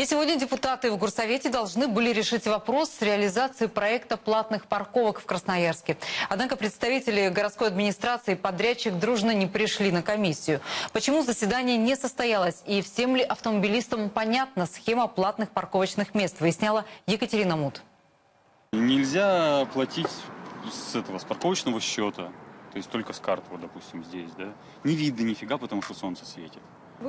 И сегодня депутаты в Горсовете должны были решить вопрос с реализацией проекта платных парковок в Красноярске. Однако представители городской администрации и подрядчик дружно не пришли на комиссию. Почему заседание не состоялось и всем ли автомобилистам понятна схема платных парковочных мест, выясняла Екатерина Мут. Нельзя платить с этого, с парковочного счета. То есть только с карты, вот, допустим, здесь, да. Не видно нифига, потому что солнце светит.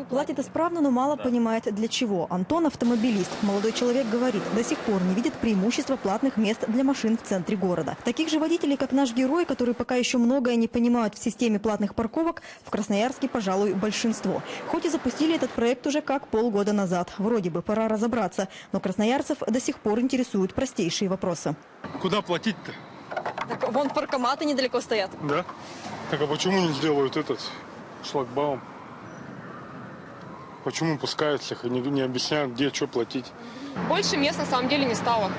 Платит исправно, но мало понимает для чего. Антон автомобилист. Молодой человек говорит, до сих пор не видит преимущества платных мест для машин в центре города. Таких же водителей, как наш герой, которые пока еще многое не понимают в системе платных парковок, в Красноярске, пожалуй, большинство. Хоть и запустили этот проект уже как полгода назад. Вроде бы пора разобраться, но красноярцев до сих пор интересуют простейшие вопросы. Куда платить-то? Так вон паркоматы недалеко стоят. Да? Так а почему не сделают этот шлагбаум? Почему пускают всех и не, не объясняют, где что платить? Больше мест на самом деле не стало.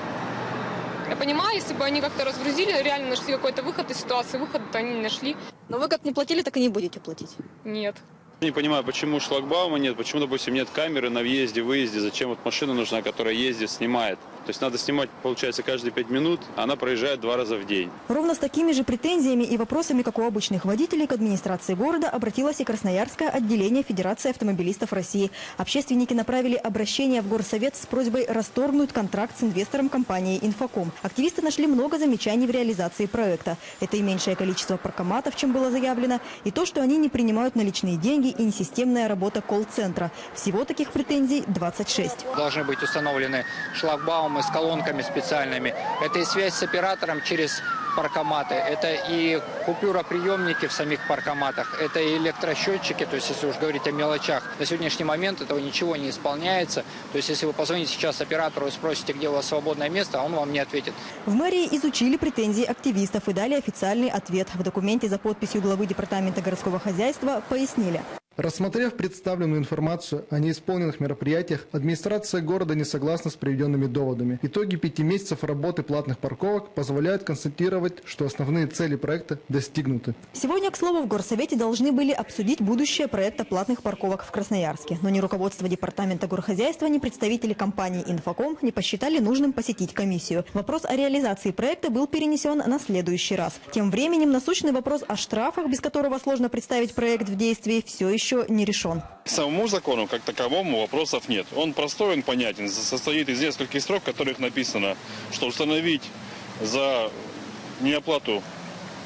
Я понимаю, если бы они как-то разгрузили, реально нашли какой-то выход из ситуации, выход-то они не нашли. Но вы как не платили, так и не будете платить. Нет. Не понимаю, почему шлагбаума нет, почему, допустим, нет камеры на въезде, выезде, зачем вот машина нужна, которая ездит, снимает. То есть надо снимать, получается, каждые пять минут, а она проезжает два раза в день. Ровно с такими же претензиями и вопросами, как у обычных водителей, к администрации города обратилось и Красноярское отделение Федерации автомобилистов России. Общественники направили обращение в Горсовет с просьбой расторгнуть контракт с инвестором компании «Инфоком». Активисты нашли много замечаний в реализации проекта. Это и меньшее количество паркоматов, чем было заявлено, и то, что они не принимают наличные деньги и несистемная работа колл-центра. Всего таких претензий 26. должны быть установлены шлагбаумы с колонками специальными. Это и связь с оператором через паркоматы, это и купюроприемники в самих паркоматах, это и электросчетчики, то есть если уж говорить о мелочах. На сегодняшний момент этого ничего не исполняется. То есть если вы позвоните сейчас оператору и спросите, где у вас свободное место, он вам не ответит. В мэрии изучили претензии активистов и дали официальный ответ. В документе за подписью главы Департамента городского хозяйства пояснили. Рассмотрев представленную информацию о неисполненных мероприятиях, администрация города не согласна с приведенными доводами. Итоги пяти месяцев работы платных парковок позволяют констатировать, что основные цели проекта достигнуты. Сегодня, к слову, в Горсовете должны были обсудить будущее проекта платных парковок в Красноярске. Но ни руководство Департамента горхозяйства, ни представители компании «Инфоком» не посчитали нужным посетить комиссию. Вопрос о реализации проекта был перенесен на следующий раз. Тем временем насущный вопрос о штрафах, без которого сложно представить проект в действии, все еще не решен. К самому закону, как таковому, вопросов нет. Он простой, он понятен, состоит из нескольких строк, в которых написано, что установить за неоплату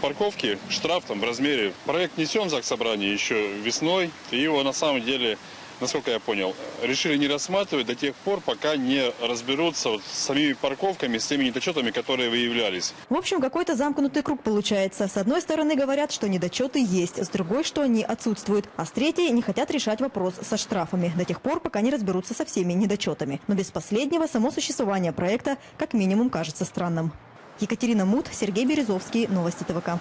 парковки штраф там в размере. Проект несен в ЗАГС собрание еще весной, и его на самом деле, насколько я понял, решили не рассматривать до тех пор, пока не разберутся вот с самими парковками, с теми недочетами, которые выявлялись. В общем, какой-то замкнутый круг получается. С одной стороны говорят, что недочеты есть, с другой, что они отсутствуют. А с третьей не хотят решать вопрос со штрафами до тех пор, пока не разберутся со всеми недочетами. Но без последнего само существование проекта как минимум кажется странным. Екатерина Мут, Сергей Березовский, Новости ТВК.